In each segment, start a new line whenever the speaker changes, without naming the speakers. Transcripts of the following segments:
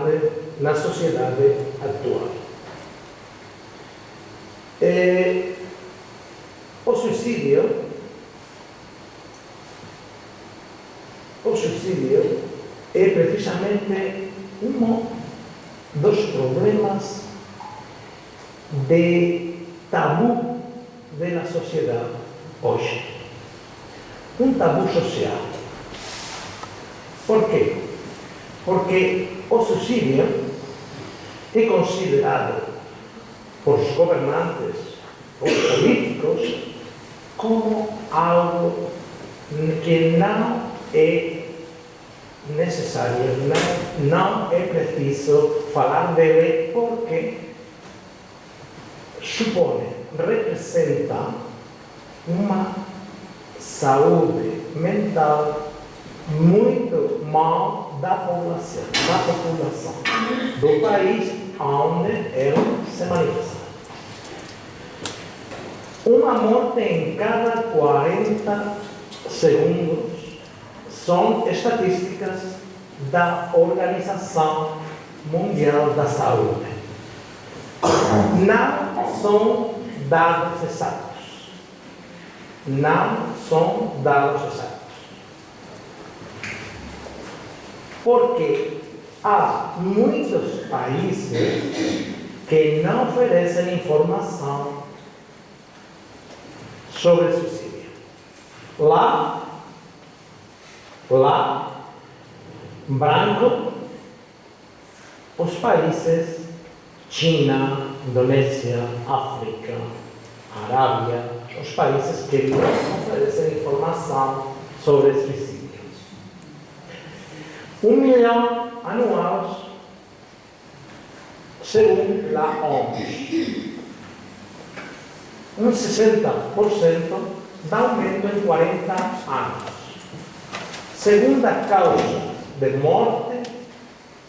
grande na sociedade atual. É, o suicídio, o suicídio é precisamente um dos problemas de tabu da sociedade hoje. Um tabu social. Por quê? Porque o suicídio é considerado por os governantes, os políticos, como algo que não é necessário, não é preciso falar dele porque supõe, representa uma saúde mental muito mal da população, da população do país onde ele se manifesta. Uma morte em cada 40 segundos são estatísticas da Organização Mundial da Saúde. Não são dados exatos. Não são dados exatos. Porque há muitos países que não oferecem informação sobre suicídio. Lá, lá, branco, os países China, Indonésia, África, Arábia, os países que não oferecem informação sobre suicídios. un millón anuales según la OMS. Un 60% da aumento en 40 años. Segunda causa de morte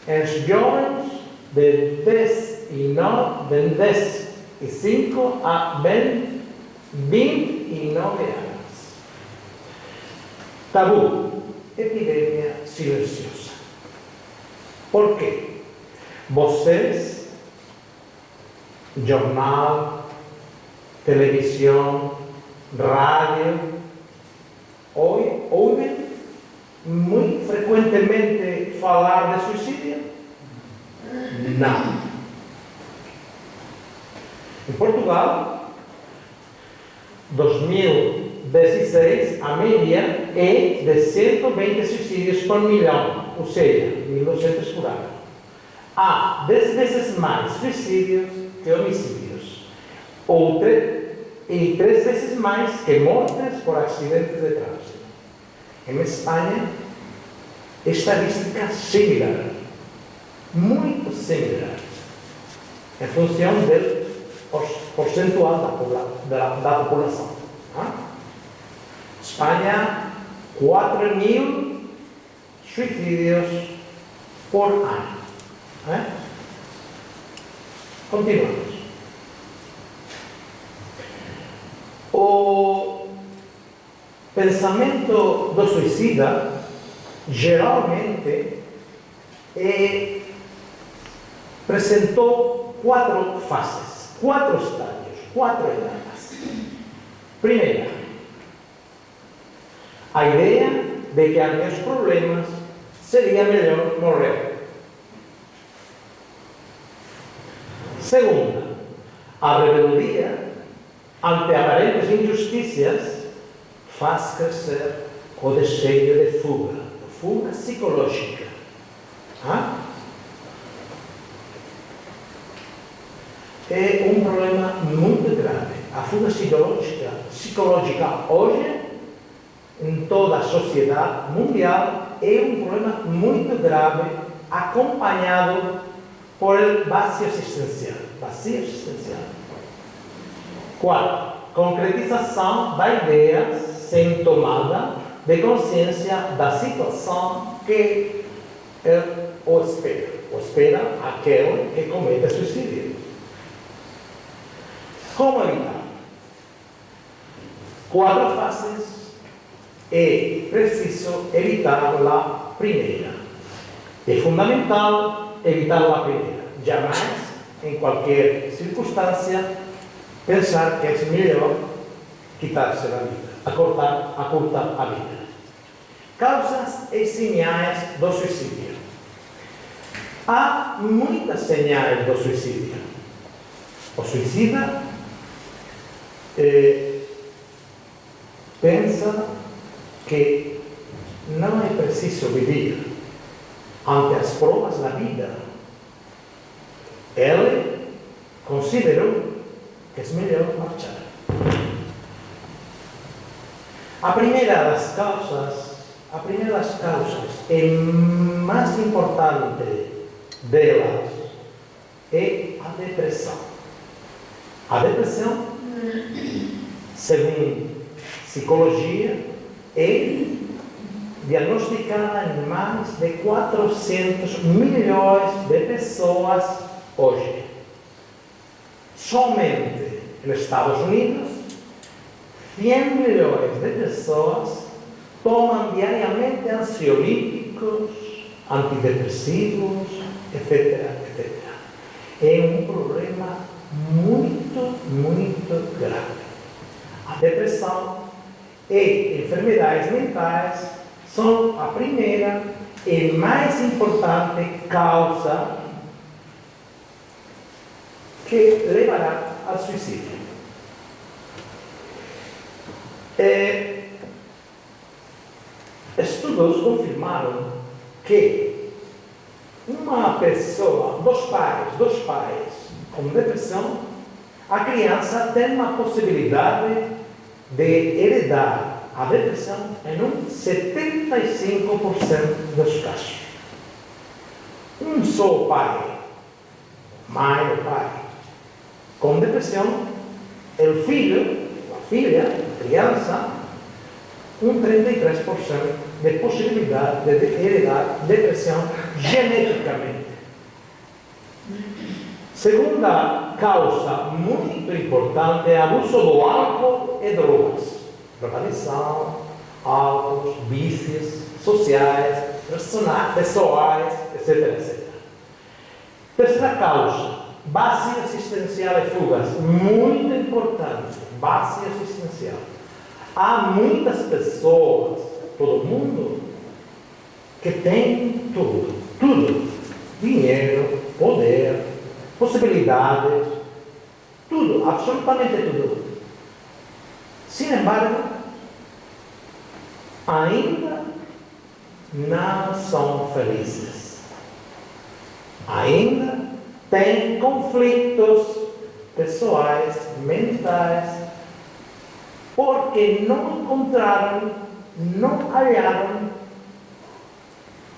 en jóvenes de 10 y no, de 10 y 5 a 20, 29 años. Tabú epidemia silenciosa. ¿Por qué? Voces, jornal, televisión, radio, hoy oyen muy frecuentemente falar de suicidio? Não. En Portugal, 2000 2016, a média é de 120 suicídios por milhão, ou seja, 1.200 por ano. Há 10 vezes mais suicídios que homicídios, ou e três vezes mais que mortes por acidentes de trânsito. Em Espanha, estadística similar, muito similar, em função do percentual da, da, da população. Ah? España 4.000 suicidios por año. ¿eh? Continuamos. O pensamento do suicida geralmente eh, presentou quatro fases, quatro estadios, quatro etapas. Primeira, a ideia de que há meus problemas seria melhor morrer. Segunda, a rebeldia ante aparentes injustiças faz crescer o desejo de fuga, fuga psicológica. Ah? É um problema muito grave. A fuga psicológica, psicológica hoje, em toda a sociedade mundial, é um problema muito grave, acompanhado por vazio existencial. Vazio existencial. Quarto, concretização da ideia sem tomada de consciência da situação que ele espera. O espera aquele que comete suicídio. Como evitar? Quatro fases. É preciso evitar a primeira. É fundamental evitar a primeira. Jamais, em qualquer circunstância, pensar que é melhor quitar-se a vida, acortar, acortar a vida. Causas e sinais do suicídio. Há muitas sinais do suicídio. O suicida eh, pensa que não é preciso viver ante as provas da vida. Ele considerou que é melhor marchar. A primeira das causas, a primeira das causas e mais importante delas é a depressão. A depressão, segundo psicologia, é diagnosticada em mais de 400 milhões de pessoas hoje. Somente nos Estados Unidos, 100 milhões de pessoas tomam diariamente ansiolíticos, antidepressivos, etc, etc. É um problema muito, muito grave. A depressão e enfermidades mentais são a primeira e mais importante causa que levará ao suicídio. É, estudos confirmaram que uma pessoa, dos pais, dos pais com depressão, a criança tem uma possibilidade de heredar a depressão em um 75% dos casos. Um só pai, mãe ou pai, com depressão, o filho, a filha, a criança, um 33% de possibilidade de heredar depressão geneticamente. Segunda causa muito importante é abuso do álcool e drogas. Drogadição, álcool, vícios sociais, pessoais, etc, etc. Terceira causa, base assistencial e fugas. Muito importante, base assistencial. Há muitas pessoas, todo mundo, que tem tudo, tudo. Dinheiro, poder, possibilidades, tudo, absolutamente tudo. Sin embargo, ainda não são felizes. Ainda têm conflitos pessoais, mentais, porque não encontraram, não hallaram,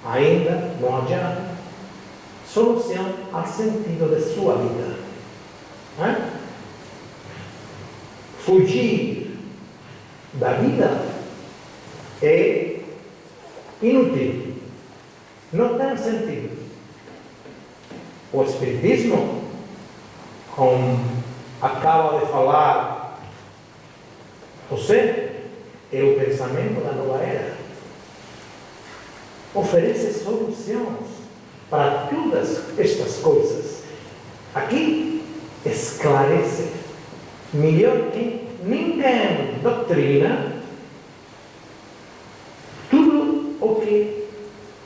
ainda não hallaram solução ao sentido de sua vida. É? Fugir da vida é inútil, não tem sentido. O Espiritismo, como acaba de falar você é o pensamento da nova era. Oferece soluções para todas estas coisas. Aqui esclarece melhor que ninguém doutrina tudo o que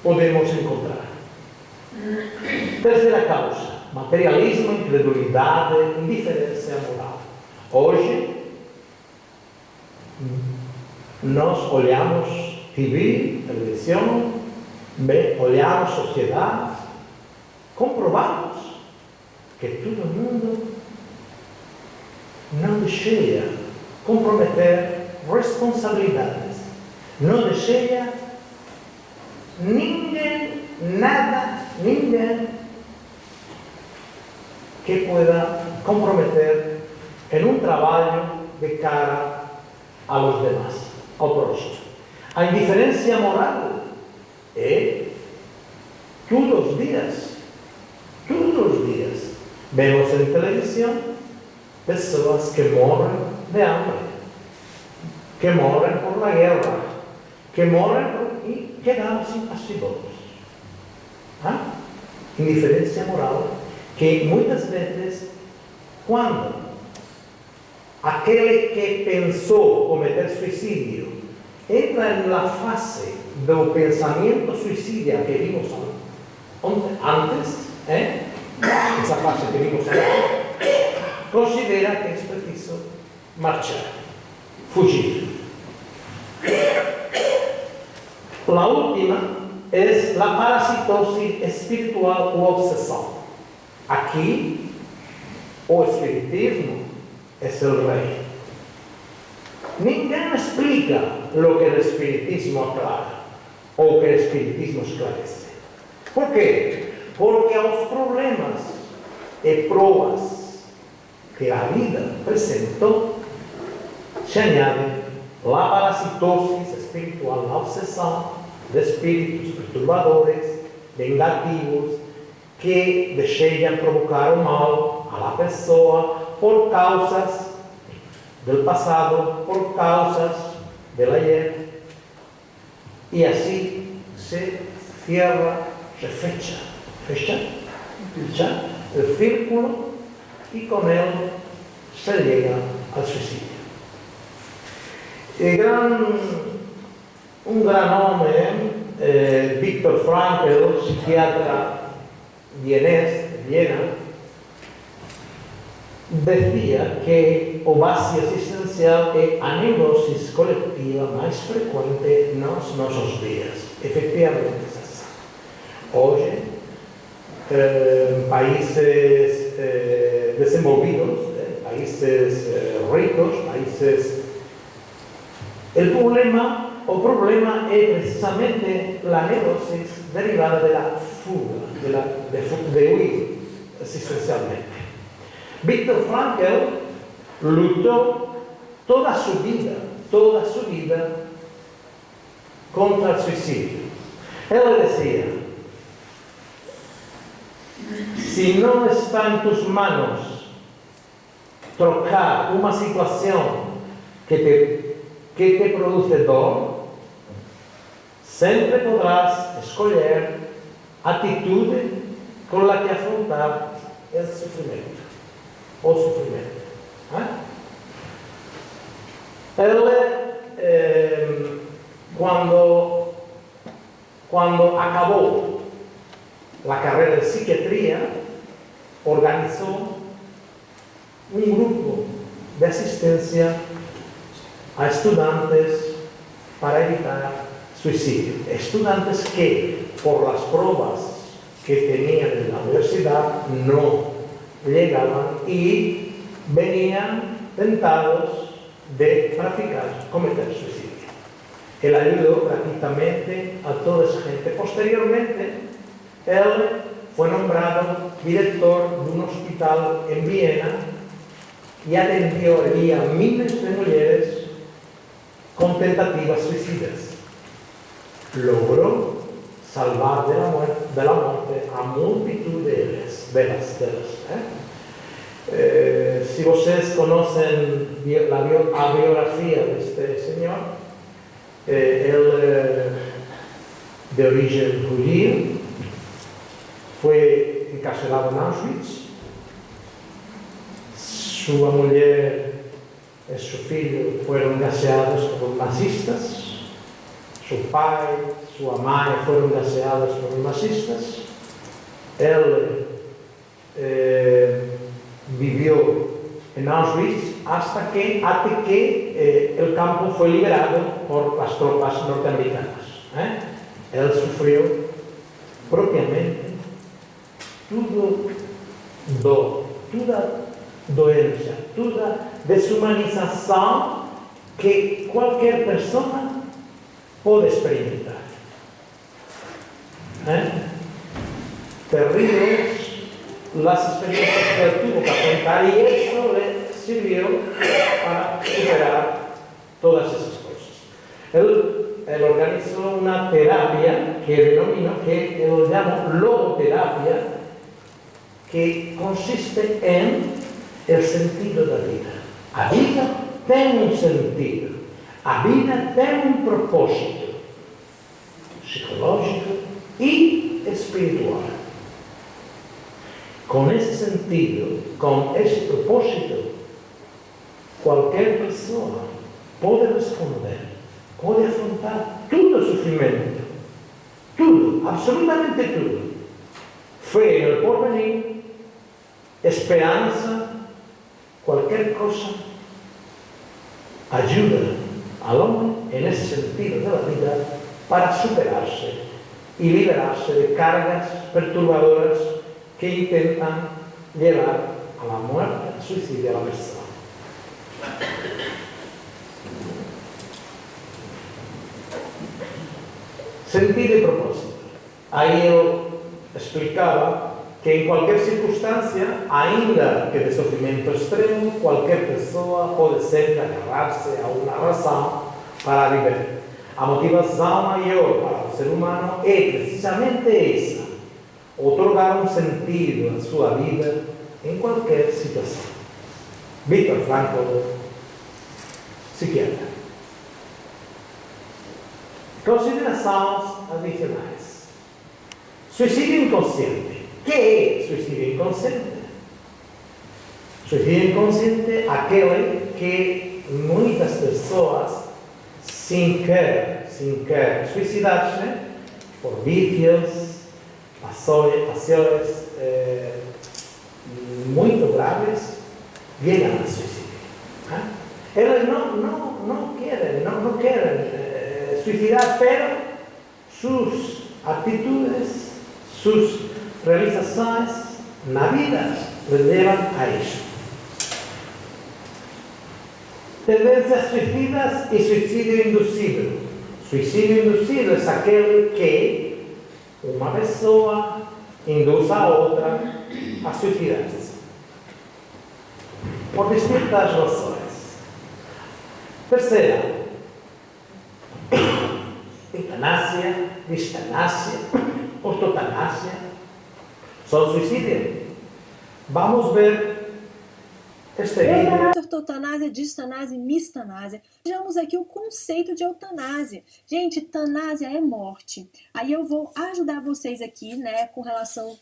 podemos encontrar. Terceira causa, materialismo, incredulidade, indiferença moral. Hoje, nós olhamos TV, televisão, olhamos sociedade, comprovamos que todo mundo não deixa comprometer responsabilidades, não deixa ninguém, nada, ninguém que pueda comprometer en un trabalho de cara a los demás, ao próximo. A indiferencia moral é todos os dias, Vemos en televisión personas que moren de hambre, que moren por la guerra, que moren y quedan sin asilos. ¿Ah? Indiferencia moral que muchas veces cuando aquel que pensó cometer suicidio entra en la fase del pensamiento suicida que vimos antes, ¿eh? Essa fase que vimos antes, considera que é preciso marchar, fugir. A última é a parasitose espiritual ou obsessão. Aqui, o Espiritismo é o rei. Ninguém explica o que o Espiritismo aclara ou o que o Espiritismo esclarece. Por quê? Porque aos problemas e provas que a vida apresentou se añade a parasitose espiritual, a obsessão de espíritos perturbadores, negativos, que desejam provocar o mal à pessoa por causas do passado, por causas del ayer. E assim se cierra, se fecha, fecha, fecha o círculo e com ele se llega ao suicídio. E gran un gran nome, eh, Viktor Frankl, psiquiatra vienés, de Viena, decía que o base existencial é a neurosis colectiva máis frecuente nos nosos días. Efectivamente, hoje, eh, países eh, desenvolvidos, eh, países ricos, países... El problema, o problema es precisamente la neurosis derivada de la fuga, de, la, de, de huir existencialmente. Víctor Frankl luchó toda su vida, toda su vida contra el suicidio. Él decía, si no está en tus manos trocar una situación que te, que te produce dolor, siempre podrás escoger actitud con la que afrontar el sufrimiento o sufrimiento. ¿Eh? Él, eh, cuando, cuando acabó a carreira de psiquiatria, organizou um grupo de assistência a estudantes para evitar suicidio. Estudiantes que, por las pruebas que tenían en la universidad, no llegaban y venían tentados de practicar, cometer suicidio. Él ayudó prácticamente a toda esa gente. Posteriormente, él fue nombrado director de un hospital en Viena y atendió allí a miles de mujeres con tentativas suicidas logró salvar de la muerte, de la muerte a multitud de ellas, de las, de las, ¿eh? Eh, si ustedes conocen la, la, biografía de este señor, eh, él de origen judío, fue encarcelado en Auschwitz, su mujer y su hijo fueron gaseados por nazistas, seu pai, sua mãe foram gaseadas por nazistas. Ele eh, viveu em Auschwitz hasta que, até que eh, o campo foi liberado por as tropas norte-americanas. Eh? Ele sofreu propriamente tudo dor, toda doença, toda desumanização que qualquer persona pode experimentar. ¿Eh? É? Terríveis as experiências que ele tuvo que afrontar y isso le sirvió para superar todas esas cosas. Ele, ele organizou uma terapia que denomina, que eu chamo logoterapia, que consiste en el sentido da vida. A vida tem um sentido. A vida tem um propósito psicológico e espiritual. Com esse sentido, com esse propósito, qualquer pessoa pode responder, pode afrontar todo o sofrimento. Tudo, absolutamente tudo. Fé no porvenir, esperanza, cualquier cosa, ayuda al hombre en ese sentido de la vida para superarse y liberarse de cargas perturbadoras que intentan llevar a la muerte, al suicidio, a la persona. Sentido y propósito. Ahí él explicaba que em qualquer circunstância, ainda que de sofrimento extremo, qualquer pessoa pode sempre agarrar-se a uma razão para viver. A motivação maior para o ser humano é precisamente essa: otorgar um sentido à sua vida em qualquer situação. Victor Frankl, psiquiatra. Considerações adicionais. Suicídio inconsciente. ¿Qué es suicidio inconsciente? Suicidio inconsciente aquel que muchas personas sin querer, sin querer suicidarse por vicios, pasiones eh, muy graves, llegan al suicidio. ¿ah? Ellos no, no, no, quieren, no, no quieren eh, suicidar, pero sus actitudes, sus realizações na vida levam a isso. Tendências suicidas e suicídio induzido. Suicídio induzido é aquele que uma pessoa induz a outra a suicidar-se. Por distintas razões. Terceira, eutanásia, distanásia, ortotanásia, só suicídio. Vamos ver este vídeo.
Ortotanásia, distanásia e mistanásia. Vejamos aqui o conceito de eutanásia. Gente, tanásia é morte. Aí eu vou ajudar vocês aqui, né, com relação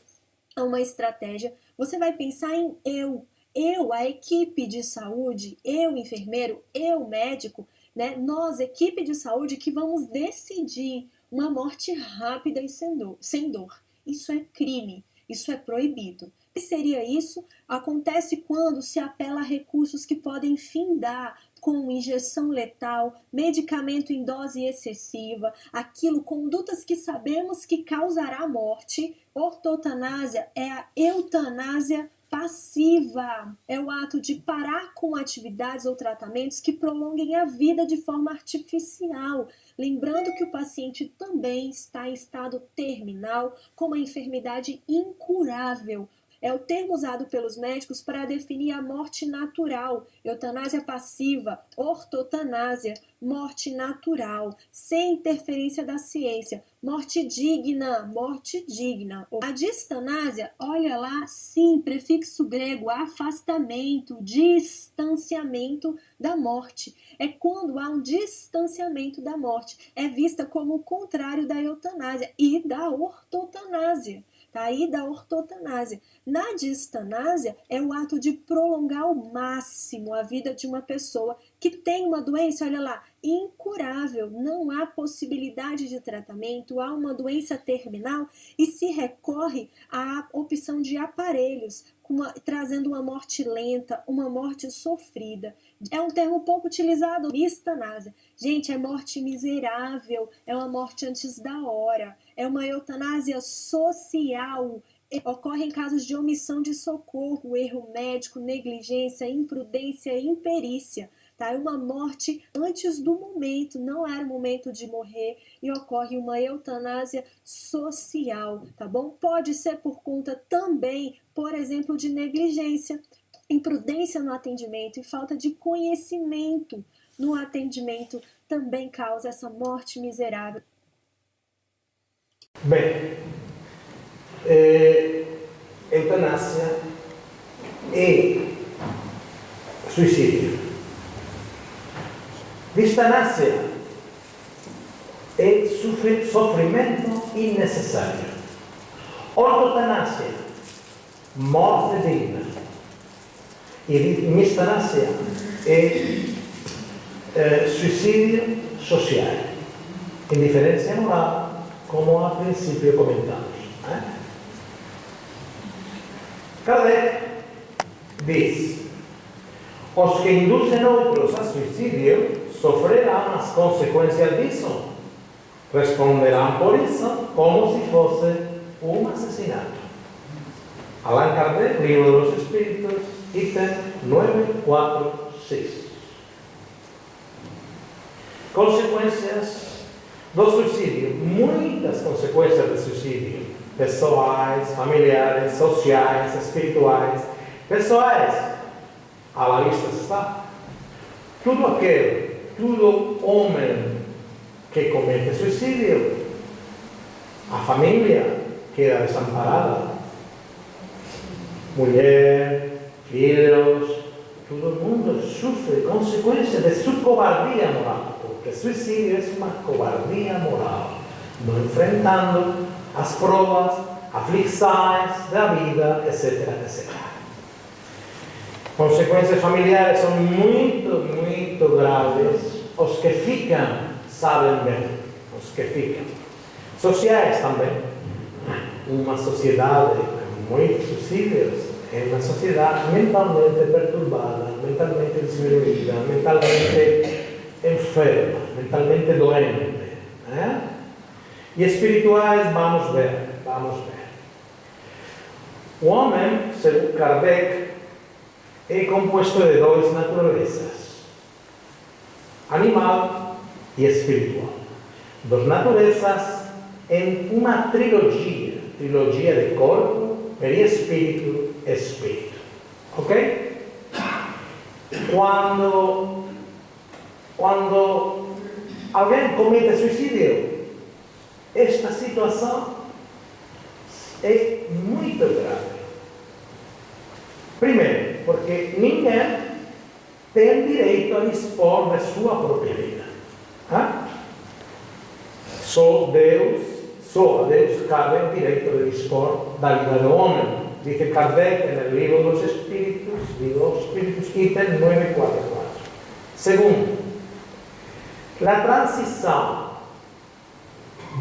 a uma estratégia. Você vai pensar em eu. Eu, a equipe de saúde, eu, enfermeiro, eu, médico, né, nós, equipe de saúde, que vamos decidir uma morte rápida e sem dor. Sem dor. Isso é crime. Isso é proibido. Que seria isso? Acontece quando se apela a recursos que podem findar com injeção letal, medicamento em dose excessiva, aquilo, condutas que sabemos que causará morte. Ortotanásia é a eutanásia passiva. É o ato de parar com atividades ou tratamentos que prolonguem a vida de forma artificial, lembrando que o paciente também está em estado terminal com uma enfermidade incurável. É o termo usado pelos médicos para definir a morte natural, eutanásia passiva, ortotanásia, morte natural, sem interferência da ciência, morte digna, morte digna. A distanásia, olha lá, sim, prefixo grego, afastamento, distanciamento da morte. É quando há um distanciamento da morte. É vista como o contrário da eutanásia e da ortotanásia. Tá? aí da ortotanásia. Na distanásia, é o ato de prolongar ao máximo a vida de uma pessoa que tem uma doença, olha lá, incurável, não há possibilidade de tratamento, há uma doença terminal e se recorre à opção de aparelhos, uma, trazendo uma morte lenta, uma morte sofrida. É um termo pouco utilizado, eutanásia. Gente, é morte miserável, é uma morte antes da hora, é uma eutanásia social, ocorre em casos de omissão de socorro, erro médico, negligência, imprudência e imperícia tá? É uma morte antes do momento, não era o momento de morrer e ocorre uma eutanásia social, tá bom? Pode ser por conta também, por exemplo, de negligência, imprudência no atendimento e falta de conhecimento no atendimento também causa essa morte miserável.
Beh, eh, eutanassia e suicidio. Distanassia è soffri soffrimento innecessario. Ortotanassia, morte digna. E mistanassia è eh, suicidio sociale, indifferenza morale como al principio comentamos. ¿eh? Dice, os que inducen otros a suicidio sofrerán las consecuencias disso. Responderán por eso como si fuese un asesinato. Allan Kardec, Libro de los Espíritus, ítem 946. Consecuencias do suicídio. Muitas consequências do suicídio. Pessoais, familiares, sociais, espirituais. Pessoais, à la vista está. Tudo aquilo todo homem que comete suicídio, a família queda desamparada, mulher, filhos, todo mundo sofre consequências de sua cobardia moral, porque suicídio é uma cobardia moral, não enfrentando as provas, aflições da vida, etc, etc. Consequências familiares são muito, muito graves os que ficam sabem bem, os que ficam. Sociais também. Uma sociedade com muitos suicídios é uma sociedade mentalmente perturbada, mentalmente diminuída, mentalmente enferma, mentalmente doente. Né? E espirituais, vamos ver, vamos ver. O homem, segundo Kardec, é composto de duas naturezas animal e espiritual. Dos naturezas em uma trilogia, trilogia de corpo, perispírito, espírito. Ok? Quando, quando alguém comete suicídio, esta situação é muito grave. Primeiro, porque ninguém tem direito a dispor da sua própria vida. Ah? Só Deus, só a Deus cabe o direito de dispor da vida do homem. Dice Kardec no livro dos Espíritos, livro dos Espíritos, item 944. Segundo, a transição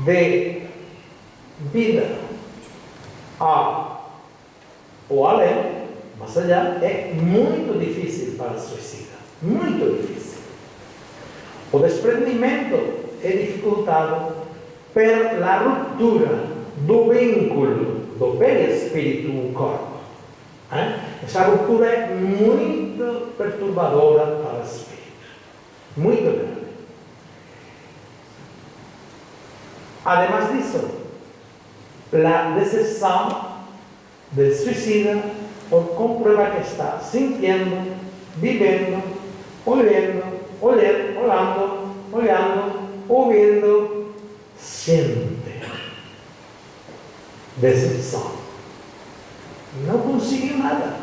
de vida a ou além mas allá é muito difícil para o suicida, muito difícil. O desprendimento é dificultado pela ruptura do vínculo do perispírito com o corpo. Essa ruptura é muito perturbadora para o espírito, muito grande. Además dice, la decepción del suicida por comprueba que está sintiendo, viviendo, olhando, olhando, olhando, olhando, ouvindo, siente decepción. No consigue nada,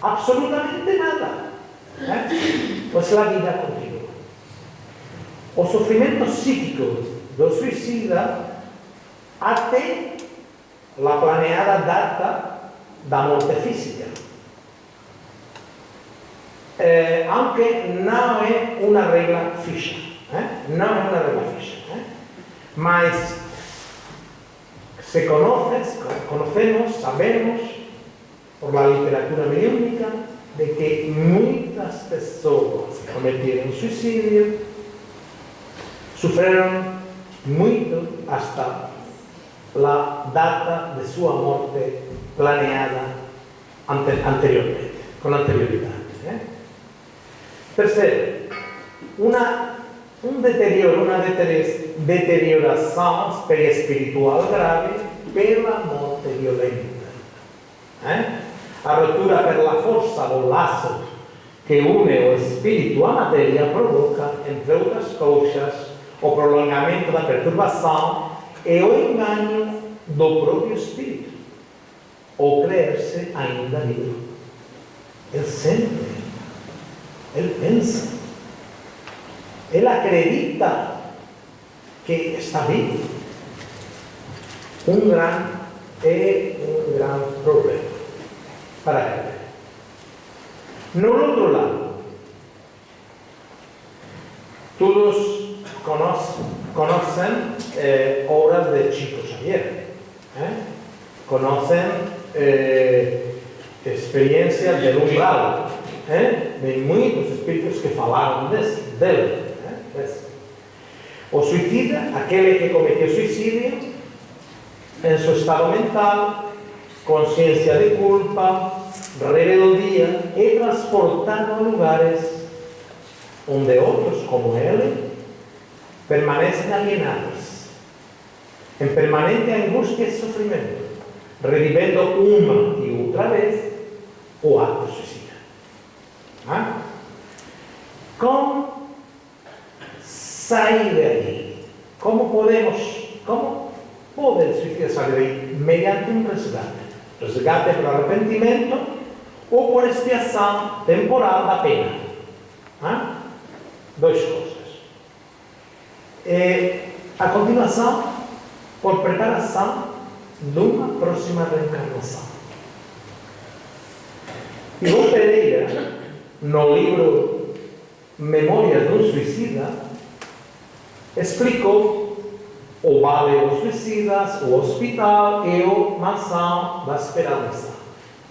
absolutamente nada. ¿Eh? Pues la vida continúa. O sofrimento psíquico do suicida até la planeada data da morte física. Eh, aunque não é uma regra fixa. Eh? Não é uma regra fixa. Eh? Mas se conoces, conocemos, sabemos, por la literatura mediúnica, de que muitas pessoas cometeram suicídio sofreram muito hasta a data de sua morte planeada anteriormente, com anterioridade. ¿eh? Terceiro, uma, um deterioro, uma deterioração espiritual grave pela morte violenta. ¿eh? A ruptura pela força do laço que une o espírito à matéria provoca, entre outras coisas, o prolongamento da perturbação e o engano do próprio espírito, ou crer-se ainda vivo. Ele sente, ele pensa, ele acredita que está vivo. Um grande é um grande problema para ele. No outro lado, todos conocen eh, obras de Chico Xavier, ¿eh? conocen eh, experiencias de un lado, de muchos espíritus que falaron de, dele. O suicida, aquel que cometió suicidio en su estado mental, conciencia de culpa, rebeldía, he transportado a lugares donde otros como él permanecen alienados, en permanente angustia y sufrimiento, reviviendo una y otra vez o acto suicida. ¿Cómo salir de allí? ¿Cómo podemos, cómo el suicida salir de ahí? Mediante un resgate. Resgate por arrepentimiento o por expiação temporal da pena. ¿Ah? Dois coisas. É, a continuação, por preparação de uma próxima reencarnação. Ivo Pereira, no livro Memórias de um Suicida, explicou o Vale dos Suicidas, o Hospital e o Mansão da Esperança.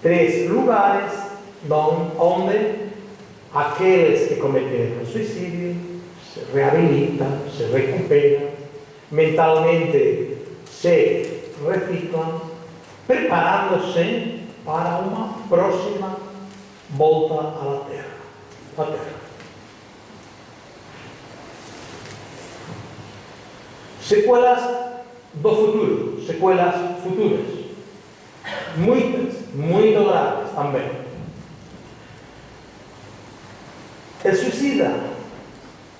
Três lugares onde aqueles que cometeram suicídio se rehabilita, se recupera, mentalmente se reciclan, preparándose para uma próxima volta à Terra. À terra. Sequelas do futuro, sequelas futuras. Muitas, muito graves também. El suicida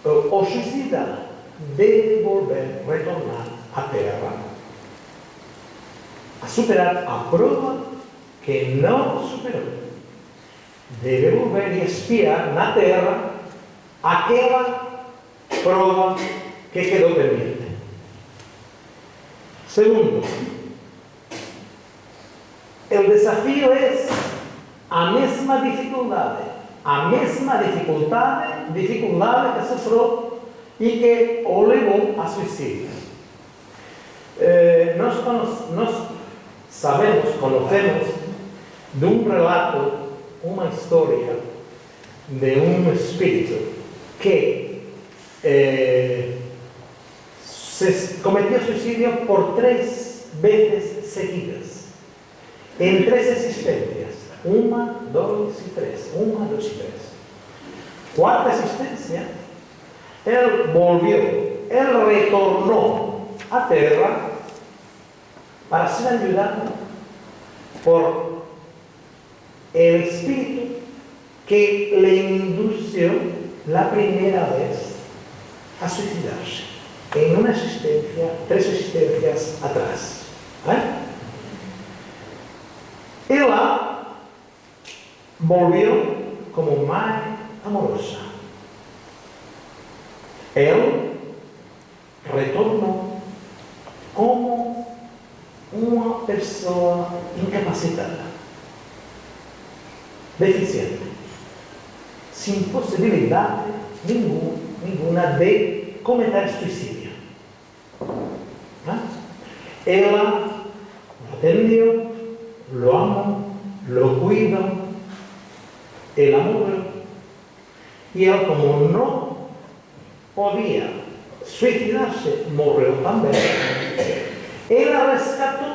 o suicida deve volver, retornar à Terra a superar a prova que não superou. Deve volver e espiar na Terra aquela prova que quedou pendente. Segundo, o desafio é a mesma dificuldade a mesma dificuldade, dificuldade que sofreu e que o levou a suicídio. Eh, sabemos, conhecemos de um relato, uma história de um espírito que eh, se por três vezes seguidas, em três existências. 1, 2 y 3. 1, 2 y 3. Cuarta existencia, él volvió, él retornó a tierra para ser ayudado por el espíritu que le indució la primera vez a suicidarse en una existencia, tres existencias atrás. ¿Eh? Ela volvió como madre amorosa. Él retornó como uma pessoa incapacitada, deficiente, sem possibilidade nenhuma, nenhuma de cometer suicídio. ¿Ah? Ela lo atendió, lo amó, lo cuidó, de la mula y él como no podía suicidarse, murió también. Él la rescató,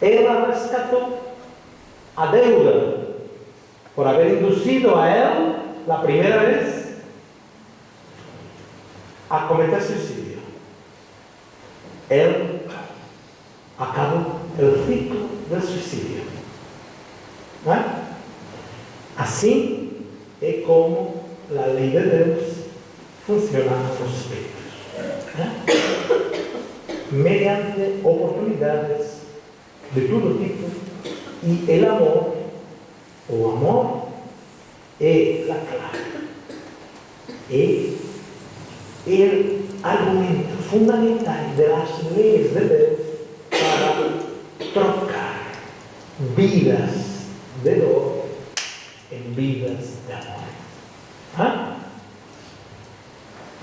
él la rescató a deuda por haber inducido a él la primera vez a cometer suicidio. Él acabó el ciclo del suicidio. ¿Eh? Assim é como a lei de Deus funciona nos espíritos. ¿no? Mediante oportunidades de todo tipo e el amor, o amor, é la clave. É el argumento fundamental de las leyes de Deus para trocar vidas de dor en vidas de amor. ¿Ah?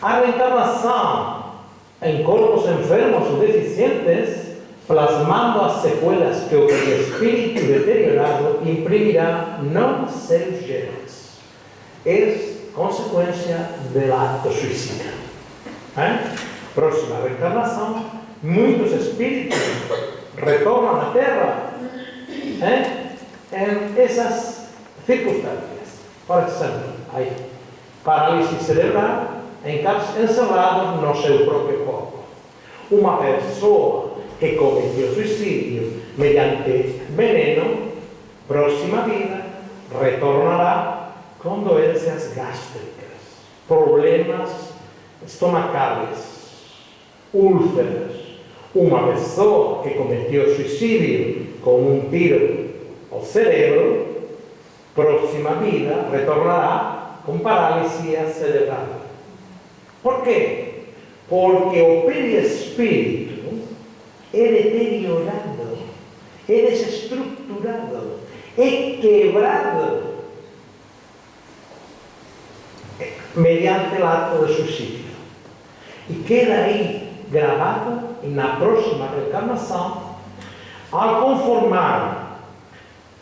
A reencarnação em corpos enfermos ou deficientes, plasmando as sequelas que o espírito deteriorado imprimirá nos seus genes. É consequência do ato suicida. ¿Eh? Próxima reencarnação, muitos espíritos retornam à Terra ¿eh? em essas circunstâncias. Por exemplo, aí, paralisia cerebral em casos no seu próprio corpo. Uma pessoa que cometeu suicídio mediante veneno, próxima vida, retornará com doenças gástricas, problemas estomacales, úlceras. Uma pessoa que cometeu suicídio com um tiro ao cerebro, próxima vida, retornará com paralisia cerebral. Por quê? Porque o perispírito é deteriorado, é desestruturado, é quebrado mediante el acto de suicidio. E queda aí gravado na próxima reencarnação, ao conformar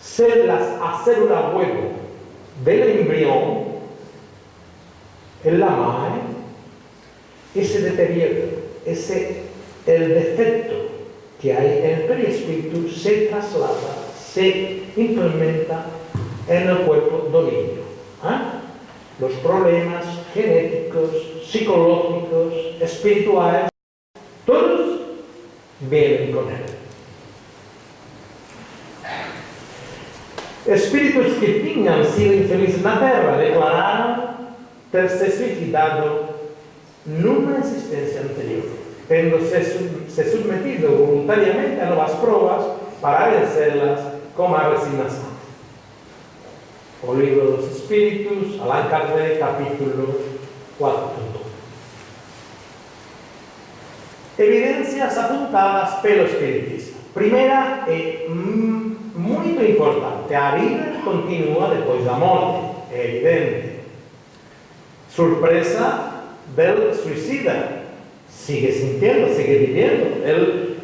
células, a célula huevo del embrión en la madre, ese deterioro, ese, el defecto que hay en el perispíritu se traslada, se implementa en el cuerpo del niño. ¿eh? Los problemas genéticos, psicológicos, espirituales, todos vienen con él. Espíritus que tinham sido infelizes na Terra declararam ter se suicidado numa existência anterior, tendo se, se submetido voluntariamente a novas provas para vencê-las com a resignação. O livro dos Espíritos, Allan Kardec, capítulo 4. Evidências apontadas pelo Espiritismo. Primeira é muito importante, a vida continua depois da morte, é evidente. Surpresa del suicida, sigue sintiendo, sigue viviendo, ele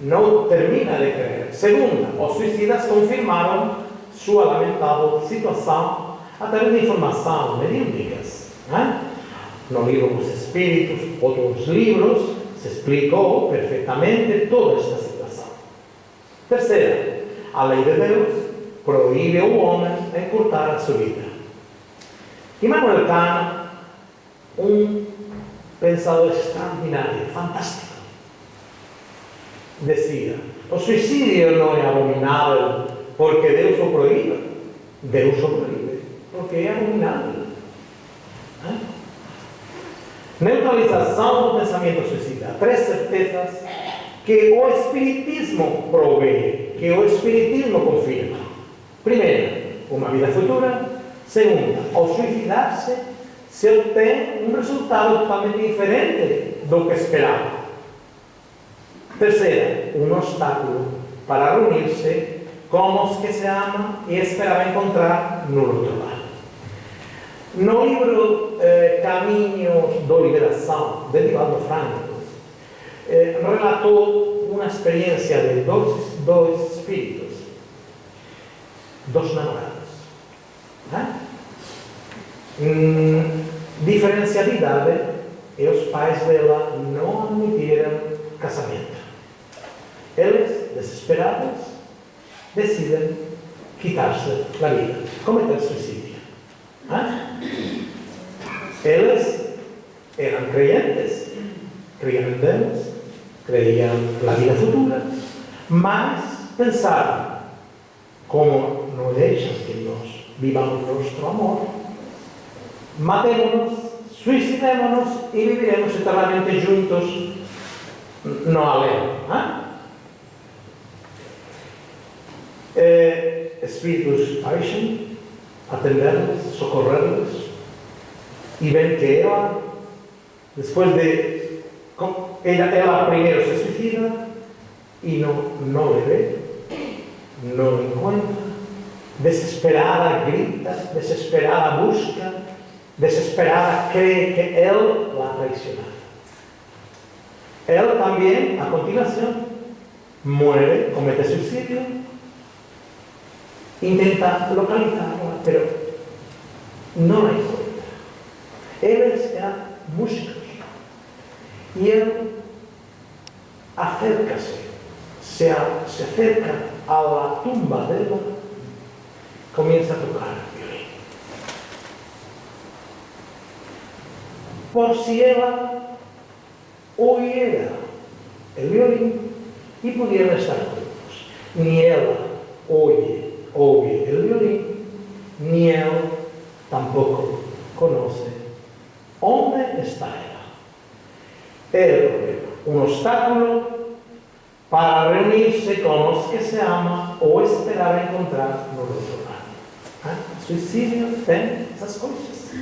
não termina de crer. Segunda, os suicidas confirmaram sua lamentável situação através de informação mediúnicas. Né? No livro Os Espíritos, outros livros, se explicou perfeitamente toda esta situação. Terceira, a lei de Deus proíbe ao homem encurtar a sua vida. Immanuel Kant, um pensador extraordinário, fantástico, dizia: o suicídio não é abominável porque Deus o proíbe. Deus o proíbe porque é abominável. ¿Eh? Neutralização do pensamento suicida. Três certezas que o Espiritismo provee, que o Espiritismo confirma. Primeiro, uma vida futura. Segunda, ao suicidar-se, se obtém um resultado totalmente diferente do que esperava. Terceira, um obstáculo para reunir-se com os que se amam e esperava encontrar no outro lado. No livro eh, Caminhos Liberação, de Divaldo Franco, eh, relatou uma experiência de dois, dois espíritos, dos namorados. Né? Hum, diferença de idade e os pais dela não admitiram casamento. Eles, desesperados, decidem quitar-se da vida, cometer suicídio. ¿Ah? Eles eram crentes, criam em Deus, creían la vida futura, mas pensaban, como no dejan que nos vivamos nuestro amor, matémonos, suicidémonos y viviremos eternamente juntos, no aleno. ¿ah? ¿eh? Espíritus parecen atenderles, socorrerles y ven que Eva, después de Ela, ela primeiro se suicida e não, não le vê, não encontra, desesperada grita, desesperada busca, desesperada cree que ele la ha traicionado. Él también, a continuación, muere, comete suicidio, intenta localizarla, pero no la encuentra. Eles eram músicos. E ele acerca-se, se, se acerca à tumba dela, começa a tocar violino. Por si ela oyera el violín y pudieran estar juntos. Ni ela oye, oye el violín, ni él tampoco conoce onde está ela. O problema. Um obstáculo para reunir-se com os que se ama ou esperar encontrar no lado. Ah, suicídio tem essas coisas.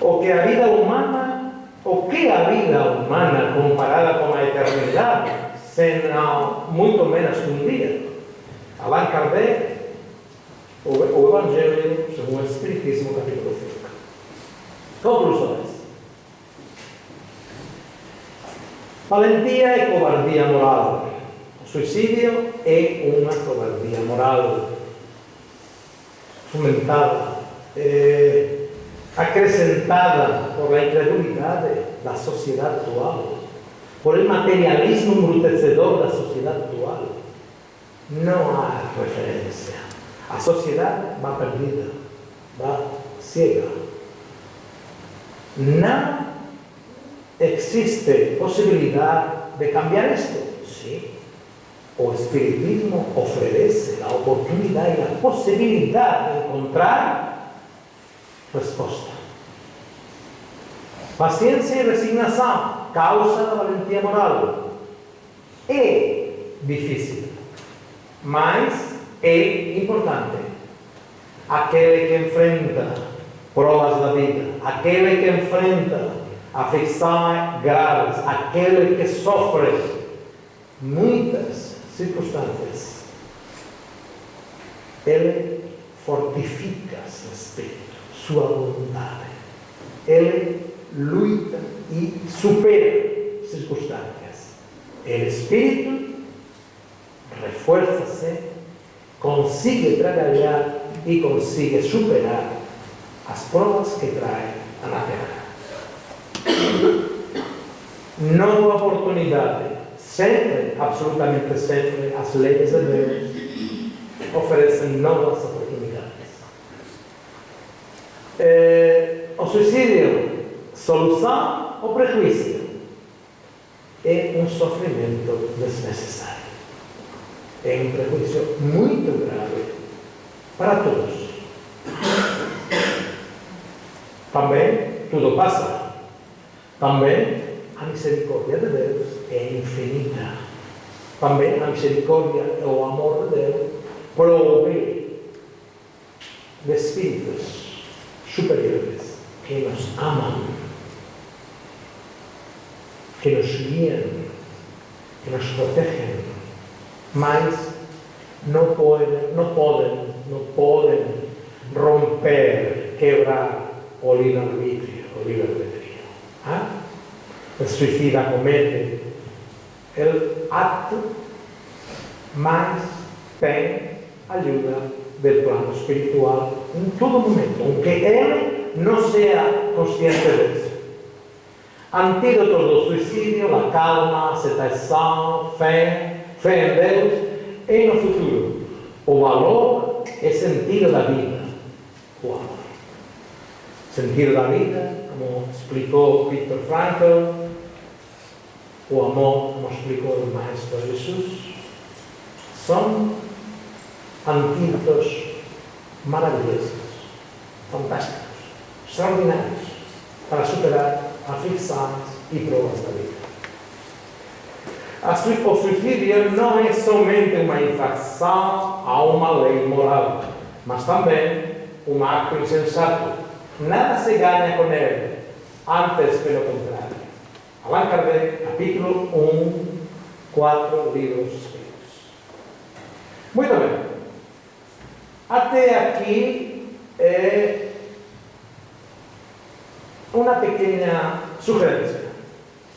O que a vida humana o que a vida humana comparada com a eternidade, senão muito menos um dia? Allan o, o Evangelho segundo o Espiritismo, capítulo 5. Conclusões. Valentía y cobardía moral. Suicidio é una cobardía moral fomentada, eh, acrecentada por la incredulidade da sociedade actual, por el materialismo embrutecedor la sociedad actual. No hay referencia. A sociedad va perdida, va ciega. Nada existe possibilidade de cambiar isto. Sim. O Espiritismo oferece a oportunidade e a possibilidade de encontrar resposta. Paciência e resignação, causa da valentia moral. É difícil, mas é importante. Aquele que enfrenta provas da vida, aquele que enfrenta aflições graves, aquele que sofre muitas circunstâncias, ele fortifica seu espírito sua vontade. Ele luta e supera circunstâncias. O espírito reforça-se, consegue trabalhar e consegue superar as provas que traz a Terra. Nova oportunidade, sempre, absolutamente sempre, as leis de Deus oferecem novas oportunidades eh, o suicídio, solução ou prejuízo? É um sofrimento desnecessário. É um prejuízo muito grave para todos. Também tudo passa. Também a misericórdia de Deus é infinita. Também a misericórdia e o amor de Deus prove de espíritos superiores que nos aman, que nos guían, que nos protegem, mas não podem, não podem, não podem romper, quebrar o livre-arbítrio, o livre-arbítrio. ¿Ah? O suicida comete o ato, mas tem ajuda do plano espiritual em todo momento, aunque ele não seja consciente disso. Antídotos do suicídio, a calma, a aceitação, fé, fé em Deus e no futuro. O valor é sentido da vida. Amor. Sentido da vida, como explicou Victor Frankl, o amor, como explicou o Maestro Jesus, são antídotos maravilhosos, fantásticos, extraordinários, para superar aflições e provas da vida. O suicídio não é somente uma infração a uma lei moral, mas também um ato insensato. Nada se ganha com ele, antes que lo contrario. Allan Kardec, capítulo 1, 4 libros Muy bien. Hasta aquí eh, una pequeña sugerencia.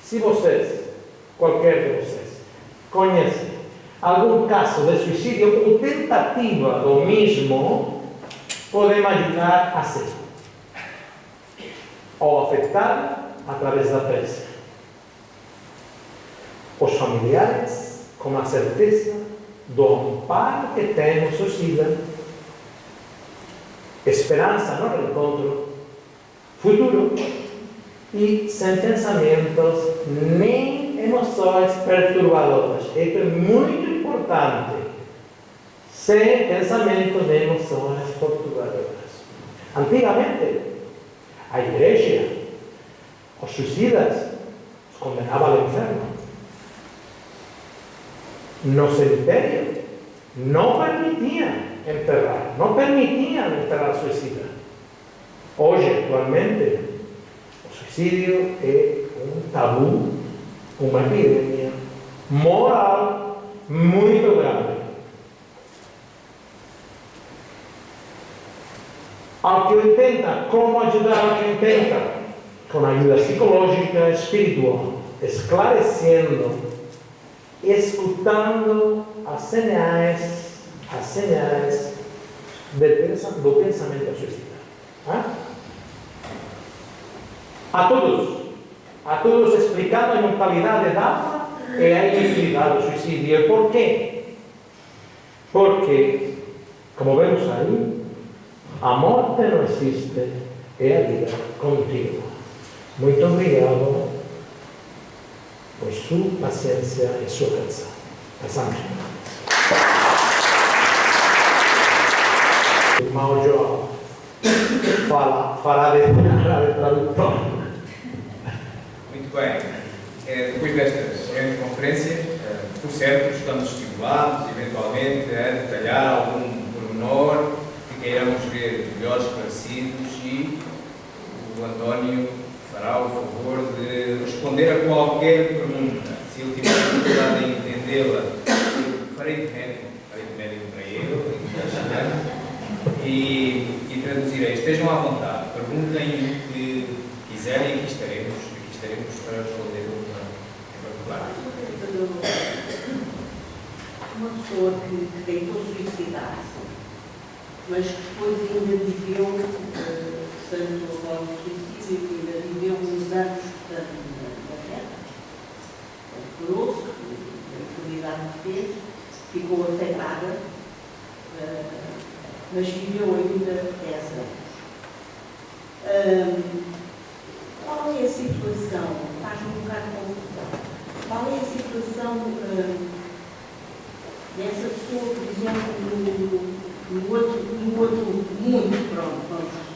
Si vocês, qualquer de vocês, conhecem algum caso de suicidio ou tentativa do mesmo, podem ajudar a hacerlo. Ou afetar através da prece. Os familiares, com a certeza do amparo que tem o suicida, esperança no reencontro futuro e sem pensamentos nem emoções perturbadoras. Isso é muito importante. Sem pensamentos nem emoções perturbadoras. Antigamente, a igreja, os suicidas, os condenaba al inferno. Los imperios no permitían enterrar, no permitían enterrar suicida. Hoy actualmente el suicidio es un tabú, una epidemia moral muy grave. Ao que 80, como ajudar a quem tenta? Com ajuda psicológica, espiritual, esclarecendo, escutando as señais, as señais do pensamento suicida. A todos, a todos explicando a mentalidade da alma e a inutilidade do suicídio. E por quê? Porque, como vemos aí, a morte não existe, é a vida contínua. Muito obrigado por sua paciência e sua atenção. Passamos. Irmão João, fala, fala de, de tradutor.
Muito bem. É, depois destas grandes conferências, é, por certo, estamos estimulados, eventualmente, a detalhar algum pormenor que queiramos ver melhor esclarecidos e o António fará o favor de responder a qualquer pergunta. Se ele tiver dificuldade em entendê-la, farei de médico, farei de médico para ele e, e traduzirei. Estejam à vontade, perguntem o que quiserem e aqui estaremos, aqui estaremos para responder em particular.
Uma pessoa que, que tentou suicidar-se, mas que depois ainda viveu, uh, o suicídio, que ainda viveu uns anos na, na guerra. Curou-se, a enfermidade fez, ficou afetada, uh, mas viveu ainda 10 anos. Um, qual é a situação? Faz-me um bocado de confusão. Qual é a situação um, dessa pessoa, por exemplo, no, no, outro, no outro mundo? Pronto, vamos.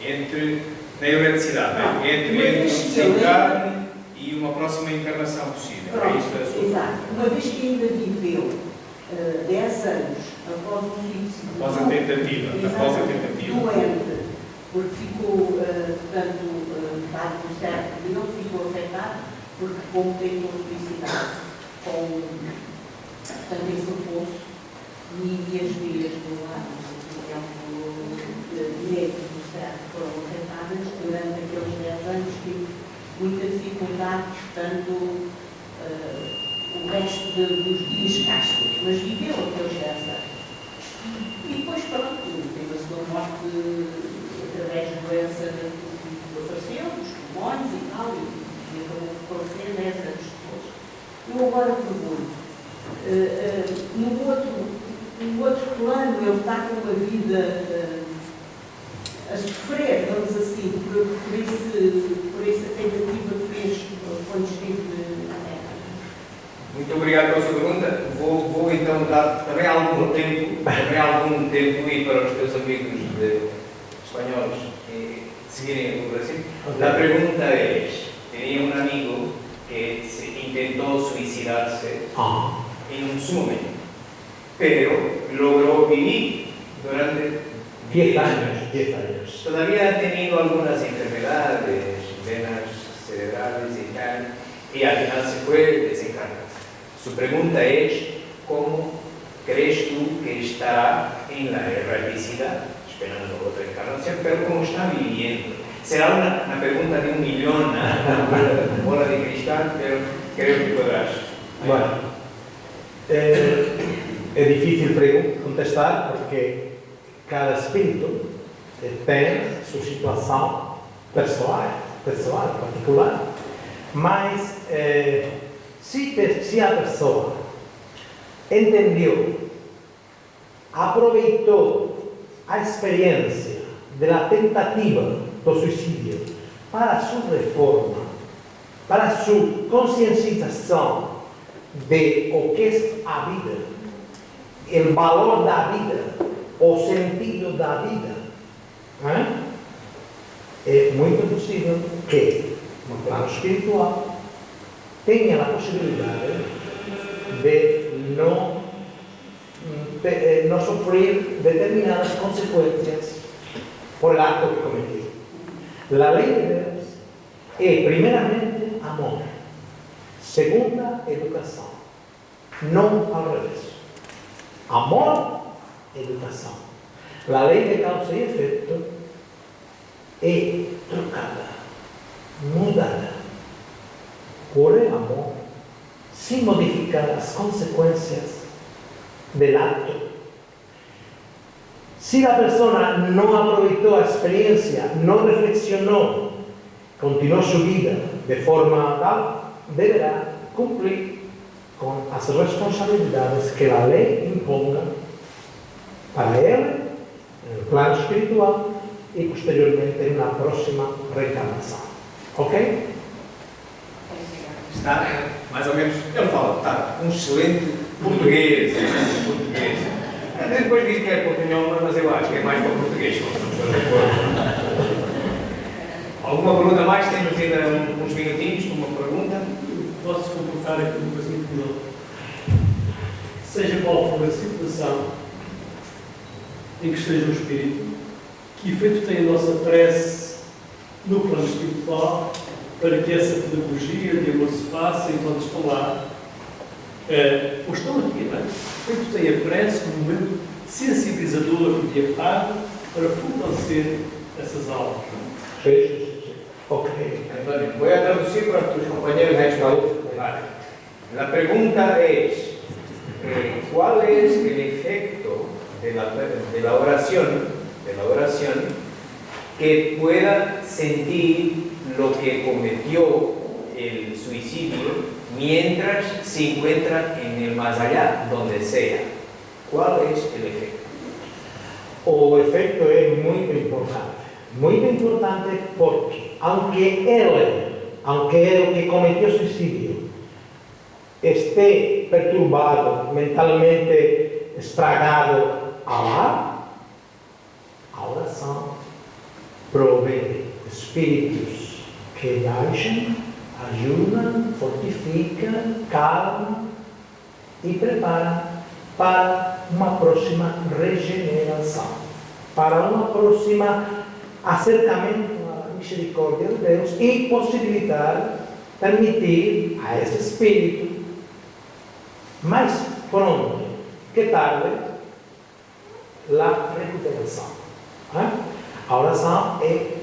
Entre, na erradicidade,
Ah,
entre, desencarne e uma próxima encarnação possível. É
Pronto,
isso a sua
exato. Uma vez que ainda viveu uh, 10 anos após o suicídio,
Após a tentativa, após a tentativa.
doente, porque ficou, uh, portanto, uh, dado certo e não ficou afetado, porque como tentou suicidar-se, com portanto, esse poço e as vias do lado, exemplo, direito do certo foram afetadas durante aqueles 10 anos tive dificuldade, portanto, uh, o resto de, dos dias cascos, mas viveu aqueles 10 anos. E depois, pronto, teve a sua morte através da doença que apareceu, dos pulmões e tal, e, e acabou por falecer 10 anos depois. Eu agora pergunto, uh, uh, no, outro, no outro plano ele está com uma vida a sofrer, vamos assim, por, por, esse, por essa tentativa que fez quando esteve na Terra.
Muito obrigado pela sua pergunta. Vou, vou então dar também algum tempo, também algum tempo e para os teus amigos de, espanhóis que seguirem o Brasil. La pregunta es, tenía un amigo que se intentó suicidarse
Ah,
en un sumen, pero logró vivir durante
10 años, 10 años.
Todavía ha tenido algunas enfermedades, venas cerebrales y tal, y al final se fue desencarnado. Su pregunta es, ¿cómo crees tú que estará en la erraticidad, esperando otra encarnación, pero cómo está viviendo? Será una, una pregunta de un millón, una bola de cristal, pero creo que podrás.
Bueno, eh, é difícil contestar porque cada espírito tem sua situação pessoal, pessoal particular. Mas eh, se, se a pessoa entendeu, aproveitou a experiência da tentativa do suicídio para sua reforma, para sua conscienciação de o que é a vida, o valor da vida, o sentido da vida, é muito possível que, no plano espiritual, tenha a possibilidade de não, de, eh, não determinadas consequências por el acto que cometió. La ley de Deus é, primeiramente, amor. Segunda, educação. Não ao revés. Amor, educação. A lei de causa y efecto es trocada, mudada, por el amor, sin modificar las consecuencias del acto. Si la persona no aprovechó la experiencia, no reflexionó, continuó su vida de forma tal, deberá cumplir con las responsabilidades que la ley imponga para ele, no plano espiritual e posteriormente na próxima reencarnação. Ok?
Está mais ou menos, ele fala, está, um excelente português, excelente português. Depois diz que é portunhol, mas eu acho que é mais para português. Alguma pergunta mais? Temos ainda um- uns minutinhos para uma pergunta.
Posso comportar aqui coisa muito melhor. Seja qual for a situação em que esteja o espírito, que efeito tem a nossa prece no plano espiritual para que essa pedagogia de amor se faça enquanto estão lá, eh, ou estão aqui, não é? Que efeito tem a prece como momento sensibilizador e diafado para fortalecer essas aulas. não é?
Ok.
Antonio, voy a para tus compañeros de. Vale. La pregunta es, eh, ¿cuál es el efecto de la, de la oración, de la oración, que pueda sentir lo que cometió el suicidio mientras se encuentra en el más allá, donde sea? ¿Cuál es el efecto?
O efeito é muito importante. Muito importante porque, aunque ele, aunque ele que cometeu suicídio, esté perturbado, mentalmente estragado lá, a oração provê espíritos que deixam, ajudam, fortificam, calmam e preparam para uma próxima regeneração, para uma próxima acercamento à misericórdia de Deus e possibilitar, permitir a esse espírito mais pronto que tarde a recuperação. A oração é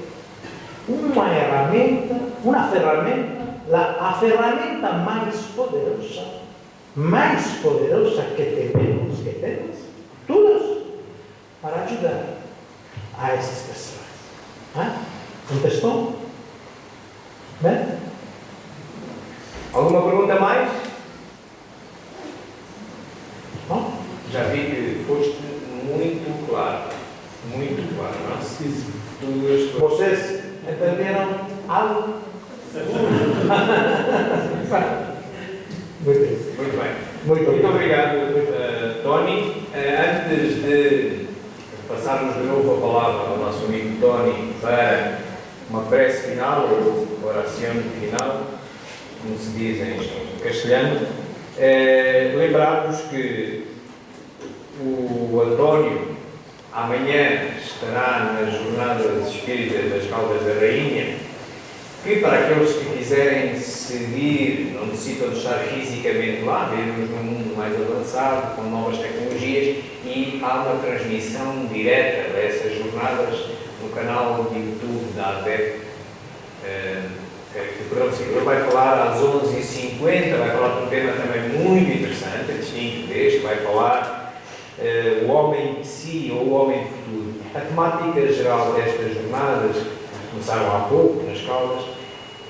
uma ferramenta, uma ferramenta, a ferramenta mais poderosa, mais poderosa que temos, que temos, todos, para ajudar a essas pessoas. Contestou? Bem?
Alguma pergunta mais?
Bom?
Já vi que foste.
Vocês entenderam algo? Muito bem.
Muito bem.
Muito
Muito
obrigado.
obrigado, uh, Tony. Uh, antes de passarmos de novo a palavra ao nosso amigo Tony para uma prece final, ou oração final, como se diz em castelhano, uh, lembrar-vos que o António amanhã estará nas Jornadas Espíritas das Caldas da Rainha, que para aqueles que quiserem seguir, não necessitam de estar fisicamente lá, vivemos num mundo mais avançado, com novas tecnologias, e há uma transmissão direta dessas jornadas no canal de YouTube da ADEP. o Senhor vai falar às 11h50, vai falar de um tema também muito interessante, distinto deste, vai falar uh, o homem de si ou o homem futuro. A temática geral destas jornadas, que começaram há pouco nas Caldas,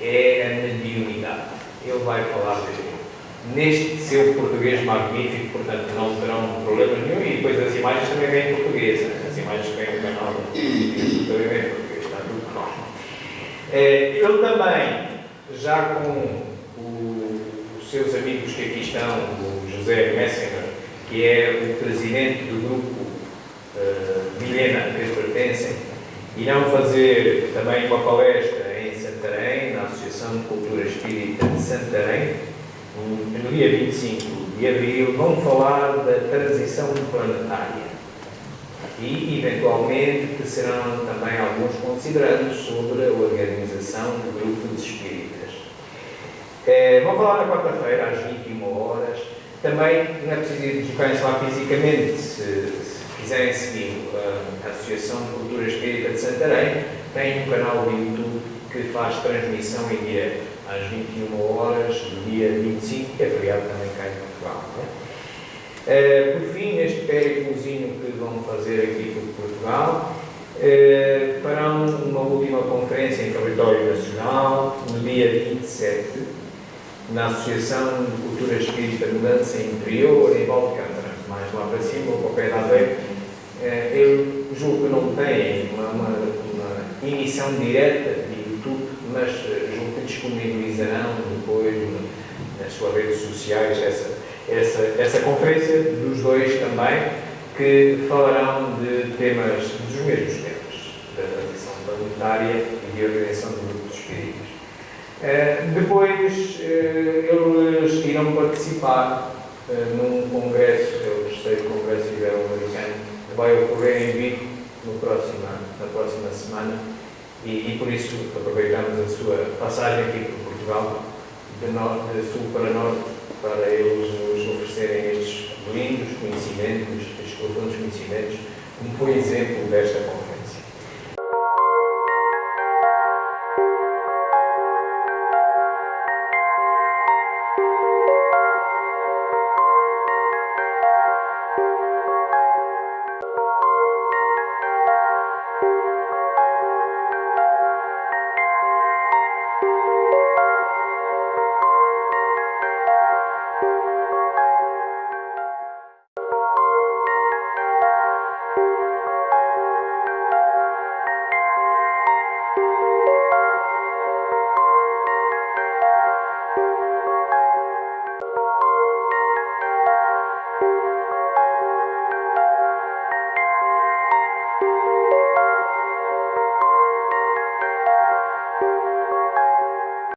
é a mediunidade. Ele vai falar deste neste seu português magnífico, portanto não terão problema nenhum, e depois as imagens também vêm em português, as imagens vêm no canal também vêm em português, está tudo claro. Eh, ele também, já com os seus amigos que aqui estão, o José Messinger, que é o presidente do grupo uh, Milena, que eles pertencem, irão fazer também uma palestra em Santarém, na Associação de Cultura Espírita de Santarém, no dia 25 de abril, vão falar da transição planetária. E, eventualmente, serão também alguns considerandos sobre a organização do grupo de espíritas. É, vão falar na quarta-feira, às 21 horas. Também não é preciso deslocarem-se lá fisicamente, se, se, quiserem seguir a Associação de Cultura Espírita de Santarém, tem um canal de YouTube que faz transmissão em direto às 21 horas do dia 25, que é feriado também cá em Portugal. É? Uh, por fim, neste périplozinho que vão fazer aqui por Portugal, uh, farão uma última conferência em território nacional, no dia 27, na Associação de Cultura Espírita Mudança Interior, em Valcântara, mais lá para cima, ao pé da Aveiro. Eu julgo que não têm uma, uma, uma emissão direta de YouTube, mas disponibilizarão depois nas suas redes sociais essa, essa, essa conferência dos dois também, que falarão de temas, dos mesmos temas, da transição planetária e de organização do grupo dos espíritos. Uh, depois, uh, eles irão participar uh, num congresso, é o terceiro congresso ibero-americano, que vai ocorrer em Vigo no próximo, na próxima semana, e, e, por isso aproveitamos a sua passagem aqui por Portugal, de, norte, de sul para norte, para eles nos oferecerem estes lindos conhecimentos, estes profundos conhecimentos, como foi exemplo desta conferência.